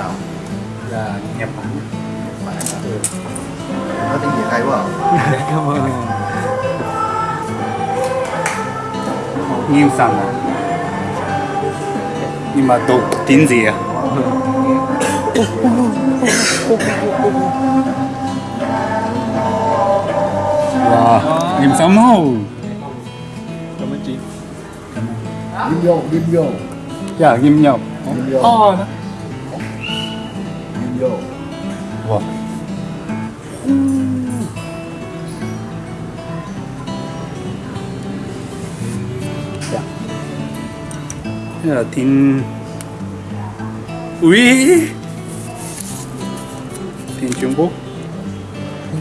nào? Là Nhật Bản Nhật Bản hả? nói tiếng Việt hay quá à. Cảm ơn. Nghiêm sẵn à? Nhưng mà đọc tiếng gì à? Wow, nghiêm sẵn không? Cảm ơn chị Ghim vô ghim vô Dạ, nhập ghim vô Vô Wow. Dạ. Đây là tiếng Ui Tiếng Trung Quốc.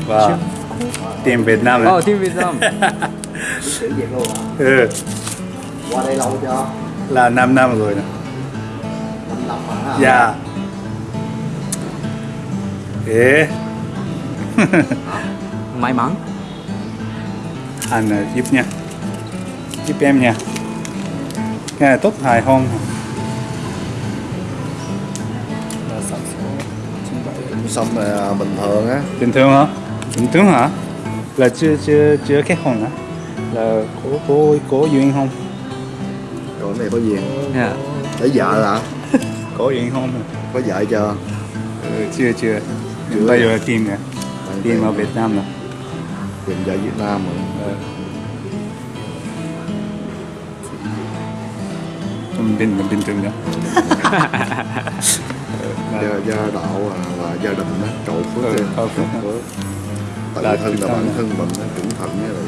Và tiếng Việt Nam Ờ, team Việt Nam. Ừ, qua đây lâu chưa? Là 5 năm rồi nè. Năm năm hả? Dạ Ê May mắn. Anh à, giúp nha. Giúp em nha. Cái này tốt hài là bảy xong rồi à, bình thường á. Bình thường hả? Bình thường hả? Là chưa chưa chưa kết hôn hả? Là có có có duyên không? Còn cái này có gì Dạ. Lấy vợ hả? Có duyên không? Có vợ chưa? Ừ, chưa chưa Chưa. bây giờ tìm nè tìm ở Việt Nam nè tìm vợ Việt Nam rồi. Ờ. 좀 bình bình thường nữa. Gia, gia đạo à, và gia đình á cầu phước Ừ, cầu phước. Là thân là bản thân mình á, cẩn thận với lại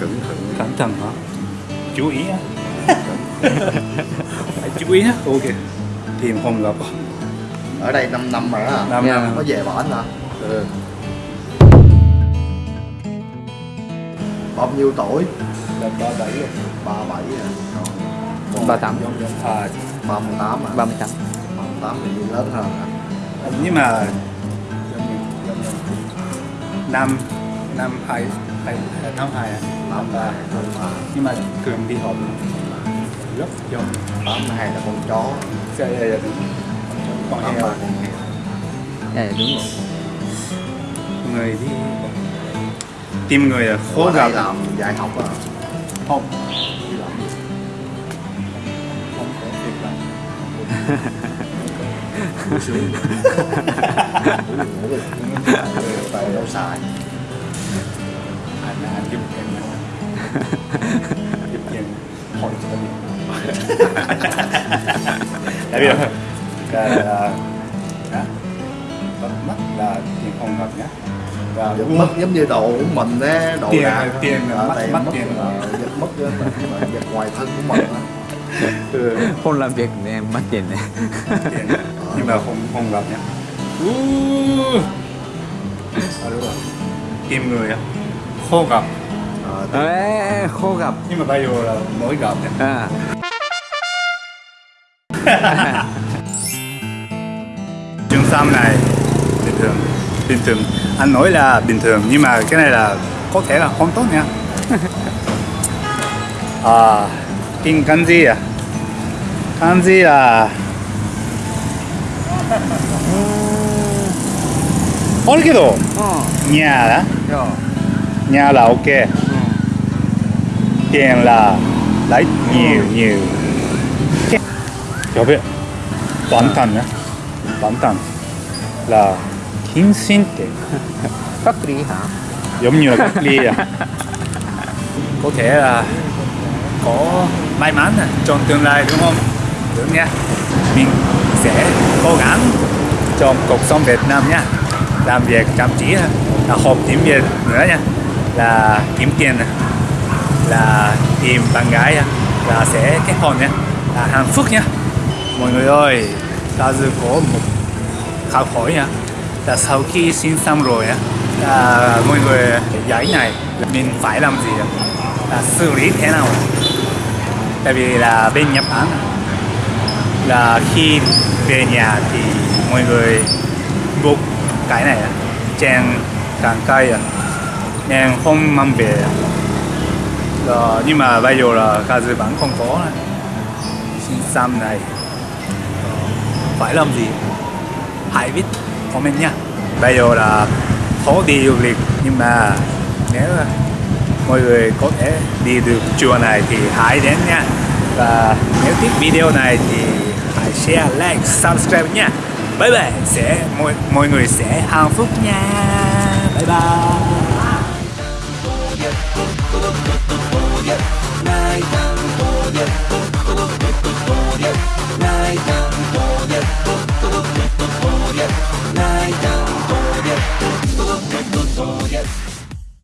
cẩn thận. Cẩn thận hả? Chú ý á. Phải chú ý á. Ok. Tìm không gặp ở đây 5 năm rồi á năm Dạ. năm. Có về bển hả? Ừ. bao nhiêu tuổi? Ba bảy rồi. Ba bảy à Còn Ba tám. À ba mươi tám à 38 ba mươi tám thì lớn hơn à nhưng mà năm năm hai hai năm hai à? Tám ba tám ba nhưng mà cường đi học. Rất giống tám hai là con chó. Dạ dạ dạ tám heo Dạ đúng rồi. Người đi tìm người là khó gặp làm dạy học à? Không. Không có việc làm. Tại đâu xài anh anh giúp em giúp em. Hỏi cho em tại vì cái là đó bắt mắt là tiền không gặp nhá. Và giật mất giống như đồ của mình á đồ Tiền- đạc tiền là mất- tiền mất mất tiền. giật mất giật ngoài thân của mình á. Ừ, Không làm việc em mất tiền này. Nhưng mà không không gặp nhá. À, đúng rồi. Tìm người á. Khó gặp. Tại- Ê, khô gặp. Nhưng mà bây giờ là mới gặp nhá. À sam này. Bình thường bình thường. Anh nói là bình thường nhưng mà cái này là có thể là không tốt nha. À in kanji à? Kanji là ừ. cái đồ? Ừ. Nhà đó dạ. nhà là ok. Ừ. Tiền là lấy ừ. nhiều nhiều. やべえ万端ね万端 là kinh sinh tế Cách ly hả? giống như là cách ly à. Có thể là có may mắn à, trong tương lai đúng không? Đúng nha. Mình sẽ cố gắng trong cuộc sống Việt Nam nha. Làm việc chăm chỉ là học tiếng Việt nữa nha. Là kiếm tiền là tìm bạn gái là sẽ kết hôn nha. Là hạnh phúc nha. Mọi người ơi ta dự có một học hỏi nha. Là sau khi xin xong rồi á à, mọi người giải này mình phải làm gì là xử lý thế nào? Tại vì là bên Nhật Bản là khi về nhà thì mọi người buộc cái này á, trên càng cây nên không mang về Rồi, ờ, nhưng mà bây giờ là Kazu vẫn không có xin xăm này. Phải làm gì? Hãy viết comment nha. Bây giờ là khó đi du lịch nhưng mà nếu mọi người có thể đi được chùa này thì hãy đến nha. Và nếu thích video này thì hãy share like subscribe nha. Bye bye sẽ mọi, mọi người sẽ hạnh phúc nha. Bye bye.